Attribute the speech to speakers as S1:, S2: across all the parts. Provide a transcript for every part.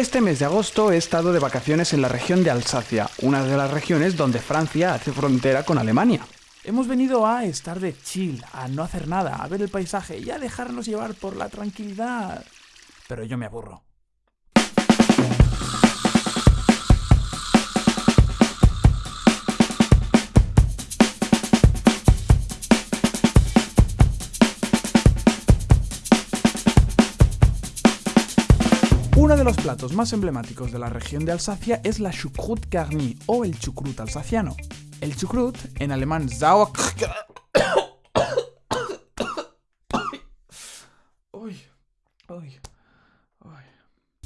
S1: Este mes de agosto he estado de vacaciones en la región de Alsacia, una de las regiones donde Francia hace frontera con Alemania.
S2: Hemos venido a estar de chill, a no hacer nada, a ver el paisaje y a dejarnos llevar por la tranquilidad. Pero yo me aburro. Uno de los platos más emblemáticos de la región de Alsacia es la Choucroute garnie o el chucrut alsaciano. El chucrut, en alemán Sauerkraut,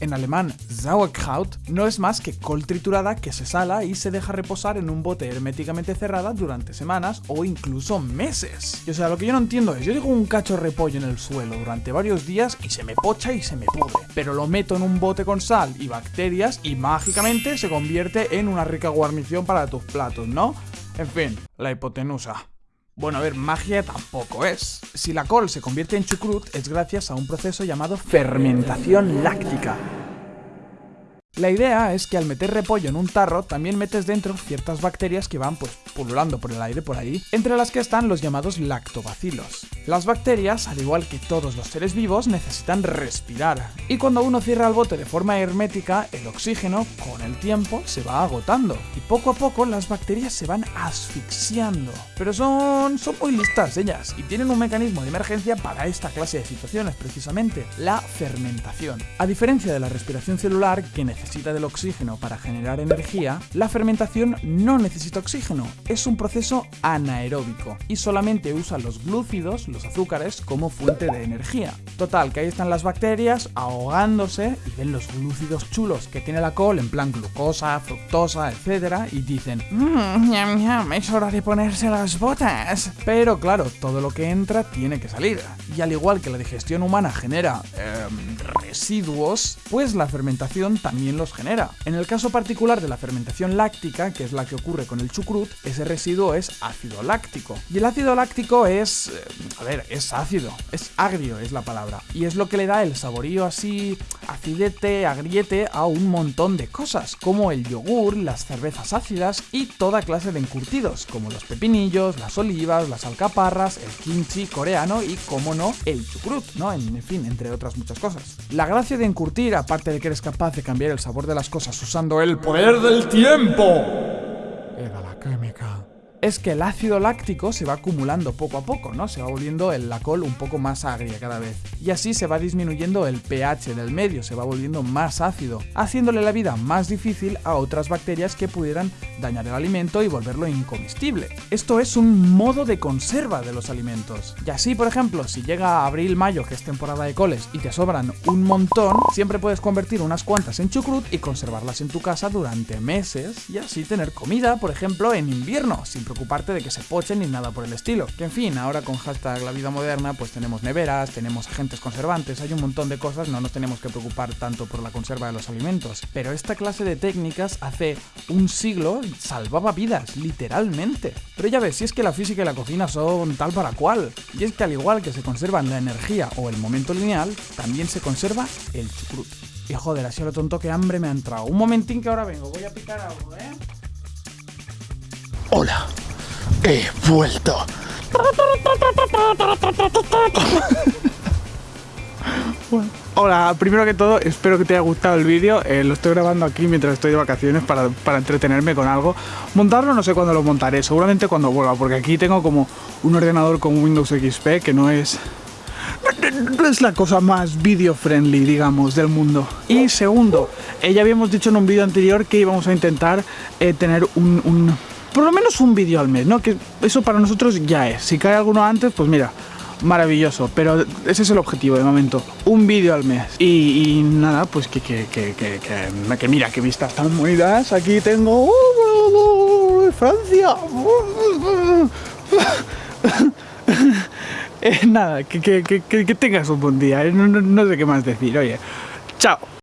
S2: En alemán, Sauerkraut no es más que col triturada que se sala y se deja reposar en un bote herméticamente cerrada durante semanas o incluso meses. Y o sea, lo que yo no entiendo es, yo dejo un cacho de repollo en el suelo durante varios días y se me pocha y se me pudre. Pero lo meto en un bote con sal y bacterias y mágicamente se convierte en una rica guarnición para tus platos, ¿no? En fin, la hipotenusa. Bueno, a ver, magia tampoco es. Si la col se convierte en chucrut es gracias a un proceso llamado fermentación láctica. La idea es que al meter repollo en un tarro también metes dentro ciertas bacterias que van pues pululando por el aire por ahí, entre las que están los llamados lactobacilos. Las bacterias, al igual que todos los seres vivos, necesitan respirar, y cuando uno cierra el bote de forma hermética, el oxígeno, con el tiempo, se va agotando, y poco a poco las bacterias se van asfixiando. Pero son, son muy listas ellas, y tienen un mecanismo de emergencia para esta clase de situaciones, precisamente, la fermentación. A diferencia de la respiración celular, que necesita del oxígeno para generar energía, la fermentación no necesita oxígeno, es un proceso anaeróbico y solamente usa los glúcidos, los azúcares, como fuente de energía. Total, que ahí están las bacterias ahogándose y ven los glúcidos chulos que tiene la col en plan glucosa, fructosa, etc. y dicen, mmm, es hora de ponerse las botas. Pero claro, todo lo que entra tiene que salir. Y al igual que la digestión humana genera em, residuos, pues la fermentación también los genera. En el caso particular de la fermentación láctica, que es la que ocurre con el chucrut, ese residuo es ácido láctico. Y el ácido láctico es... Eh, ver, es ácido, es agrio es la palabra. Y es lo que le da el saborío así, acidete, agriete a un montón de cosas, como el yogur, las cervezas ácidas y toda clase de encurtidos, como los pepinillos, las olivas, las alcaparras, el kimchi coreano y, como no, el chucrut, ¿no? En, en fin, entre otras muchas cosas. La gracia de encurtir, aparte de que eres capaz de cambiar el sabor de las cosas usando el poder del tiempo. Era la química es que el ácido láctico se va acumulando poco a poco, ¿no? Se va volviendo la col un poco más agria cada vez. Y así se va disminuyendo el pH del medio, se va volviendo más ácido, haciéndole la vida más difícil a otras bacterias que pudieran dañar el alimento y volverlo incomestible. Esto es un modo de conserva de los alimentos. Y así, por ejemplo, si llega abril-mayo, que es temporada de coles, y te sobran un montón, siempre puedes convertir unas cuantas en chucrut y conservarlas en tu casa durante meses y así tener comida, por ejemplo, en invierno, sin preocuparte de que se pochen ni nada por el estilo. Que en fin, ahora con hashtag la vida moderna pues tenemos neveras, tenemos agentes conservantes, hay un montón de cosas, no nos tenemos que preocupar tanto por la conserva de los alimentos. Pero esta clase de técnicas hace un siglo salvaba vidas, literalmente. Pero ya ves, si es que la física y la cocina son tal para cual. Y es que al igual que se conservan la energía o el momento lineal, también se conserva el chucrut. Y joder, así lo tonto que hambre me ha entrado. Un momentín que ahora vengo, voy a picar algo, ¿eh?
S3: Hola, he vuelto.
S1: Hola, primero que todo, espero que te haya gustado el vídeo. Eh, lo estoy grabando aquí mientras estoy de vacaciones para, para, entretenerme con algo. Montarlo no sé cuándo lo montaré, seguramente cuando vuelva, porque aquí tengo como un ordenador con Windows XP que no es... No es la cosa más video friendly, digamos, del mundo. Y segundo, eh, ya habíamos dicho en un vídeo anterior que íbamos a intentar eh, tener un, un por lo menos un vídeo al mes, ¿no? Que eso para nosotros ya es. Si cae alguno antes, pues mira, maravilloso. Pero ese es el objetivo de momento. Un vídeo al mes. Y, nada, pues que, que, que, que, que mira, qué vistas tan bonitas. Aquí tengo... ¡Uh, Francia. eh, nada, que, que, que, tengas un buen día. No, no sé qué más decir. Oye, chao.